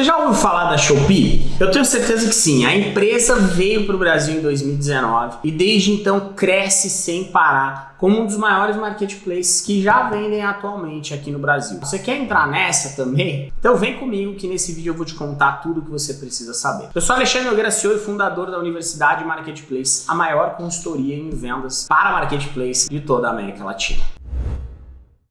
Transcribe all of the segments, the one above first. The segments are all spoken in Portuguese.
Você já ouviu falar da Shopee? Eu tenho certeza que sim. A empresa veio para o Brasil em 2019 e desde então cresce sem parar como um dos maiores marketplaces que já vendem atualmente aqui no Brasil. Você quer entrar nessa também? Então vem comigo que nesse vídeo eu vou te contar tudo o que você precisa saber. Eu sou Alexandre e fundador da Universidade Marketplace, a maior consultoria em vendas para marketplace de toda a América Latina.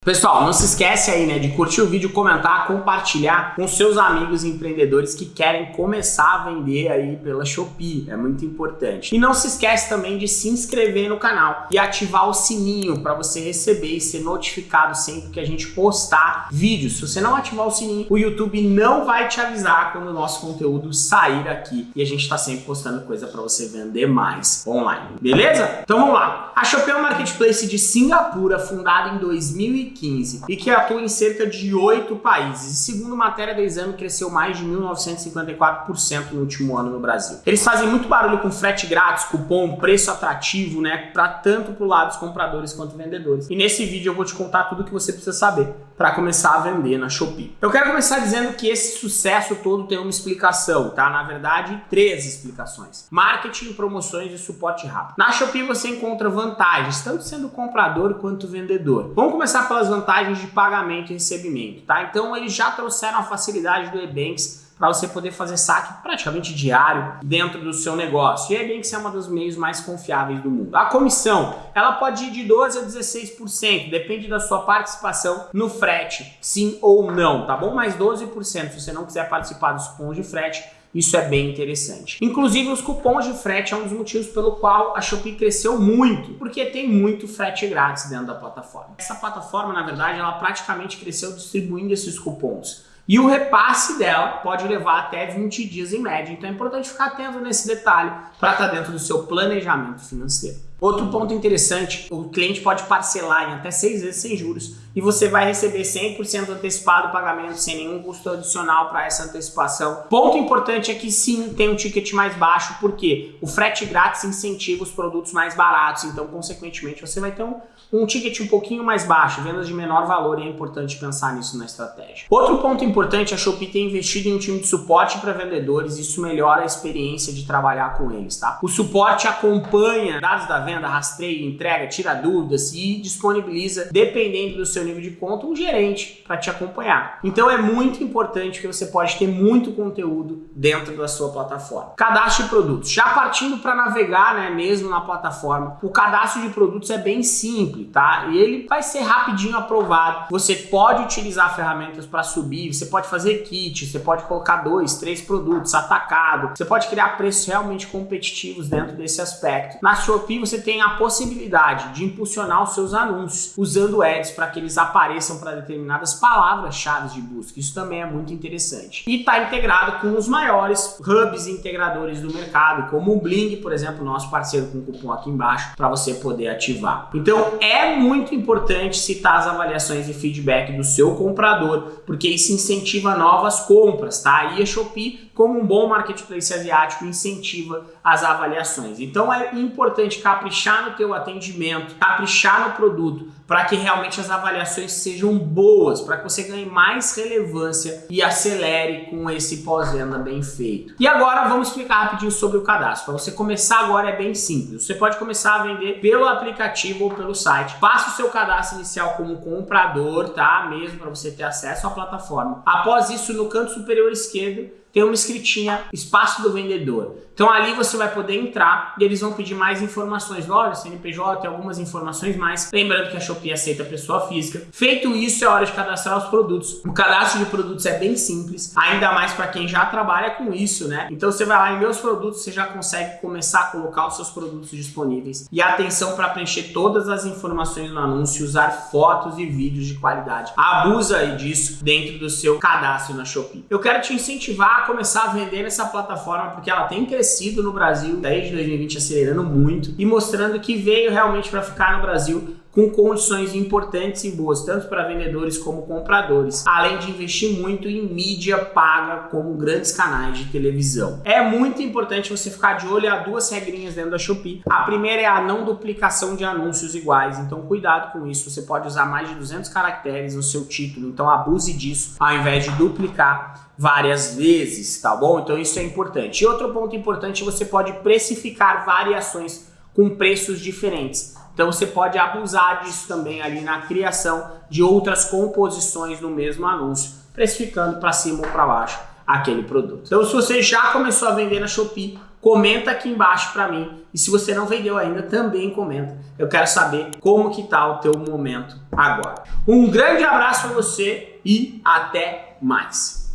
Pessoal, não se esquece aí, né, de curtir o vídeo, comentar, compartilhar com seus amigos empreendedores que querem começar a vender aí pela Shopee, é muito importante. E não se esquece também de se inscrever no canal e ativar o sininho para você receber e ser notificado sempre que a gente postar vídeos. Se você não ativar o sininho, o YouTube não vai te avisar quando o nosso conteúdo sair aqui e a gente está sempre postando coisa para você vender mais online, beleza? Então vamos lá. A Shopee é um marketplace de Singapura, fundada em 2015 2015 e que atua em cerca de oito países. E segundo matéria do exame, cresceu mais de 1954% no último ano no Brasil. Eles fazem muito barulho com frete grátis, cupom, preço atrativo, né? Para tanto pro lado dos compradores quanto vendedores. E nesse vídeo eu vou te contar tudo que você precisa saber para começar a vender na Shopee. Eu quero começar dizendo que esse sucesso todo tem uma explicação, tá? Na verdade, três explicações. Marketing, promoções e suporte rápido. Na Shopee você encontra vantagens, tanto sendo comprador quanto vendedor. Vamos começar pelas vantagens de pagamento e recebimento, tá? Então eles já trouxeram a facilidade do Ebanks para você poder fazer saque praticamente diário dentro do seu negócio. E a Ebanks é uma dos meios mais confiáveis do mundo. A comissão, ela pode ir de 12 a 16%, depende da sua participação no frete, sim ou não, tá bom? Mais 12%, se você não quiser participar dos cupons de frete, isso é bem interessante. Inclusive, os cupons de frete é um dos motivos pelo qual a Shopee cresceu muito, porque tem muito frete grátis dentro da plataforma. Essa plataforma, na verdade, ela praticamente cresceu distribuindo esses cupons. E o repasse dela pode levar até 20 dias em média, então é importante ficar atento nesse detalhe para estar tá dentro do seu planejamento financeiro. Outro ponto interessante, o cliente pode parcelar em até seis vezes sem juros e você vai receber 100% antecipado o pagamento sem nenhum custo adicional para essa antecipação. Ponto importante é que sim, tem um ticket mais baixo, porque o frete grátis incentiva os produtos mais baratos, então consequentemente você vai ter um, um ticket um pouquinho mais baixo, vendas de menor valor e é importante pensar nisso na estratégia. Outro ponto importante, a Shopee tem investido em um time de suporte para vendedores, isso melhora a experiência de trabalhar com eles, tá? O suporte acompanha dados da venda, rastreia, entrega, tira dúvidas e disponibiliza, dependendo do seu nível de conta, um gerente para te acompanhar. Então é muito importante que você pode ter muito conteúdo dentro da sua plataforma. Cadastro de produtos. Já partindo para navegar, né, mesmo na plataforma, o cadastro de produtos é bem simples, tá? E ele vai ser rapidinho aprovado. Você pode utilizar ferramentas para subir, você pode fazer kit, você pode colocar dois, três produtos atacado, você pode criar preços realmente competitivos dentro desse aspecto. Na Shopee você tem a possibilidade de impulsionar os seus anúncios usando ads para que eles apareçam para determinadas palavras-chave de busca. Isso também é muito interessante. E está integrado com os maiores hubs integradores do mercado, como o Bling, por exemplo, nosso parceiro com o cupom aqui embaixo, para você poder ativar. Então é muito importante citar as avaliações e feedback do seu comprador, porque isso incentiva novas compras, tá? E a Shopee como um bom marketplace asiático incentiva as avaliações. Então é importante caprichar no teu atendimento, caprichar no produto, para que realmente as avaliações sejam boas, para que você ganhe mais relevância e acelere com esse pós-venda bem feito. E agora vamos explicar rapidinho sobre o cadastro. Para você começar agora é bem simples. Você pode começar a vender pelo aplicativo ou pelo site. Faça o seu cadastro inicial como comprador, tá? Mesmo para você ter acesso à plataforma. Após isso, no canto superior esquerdo, tem uma escritinha espaço do vendedor. Então ali você vai poder entrar e eles vão pedir mais informações, loja, CNPJ, algumas informações mais. Lembrando que a Shopee aceita pessoa física. Feito isso, é hora de cadastrar os produtos. O cadastro de produtos é bem simples, ainda mais para quem já trabalha com isso, né? Então você vai lá em meus produtos, você já consegue começar a colocar os seus produtos disponíveis. E atenção para preencher todas as informações no anúncio, usar fotos e vídeos de qualidade. Abusa aí disso dentro do seu cadastro na Shopee. Eu quero te incentivar começar a vender nessa plataforma porque ela tem crescido no Brasil desde 2020, acelerando muito e mostrando que veio realmente para ficar no Brasil com condições importantes e boas, tanto para vendedores como compradores, além de investir muito em mídia paga como grandes canais de televisão. É muito importante você ficar de olho a duas regrinhas dentro da Shopee. A primeira é a não duplicação de anúncios iguais, então cuidado com isso. Você pode usar mais de 200 caracteres no seu título, então abuse disso ao invés de duplicar várias vezes, tá bom? Então isso é importante. E outro ponto importante, você pode precificar variações com preços diferentes. Então você pode abusar disso também ali na criação de outras composições no mesmo anúncio, precificando para cima ou para baixo aquele produto. Então se você já começou a vender na Shopee, comenta aqui embaixo para mim. E se você não vendeu ainda, também comenta. Eu quero saber como que tá o teu momento agora. Um grande abraço para você e até mais.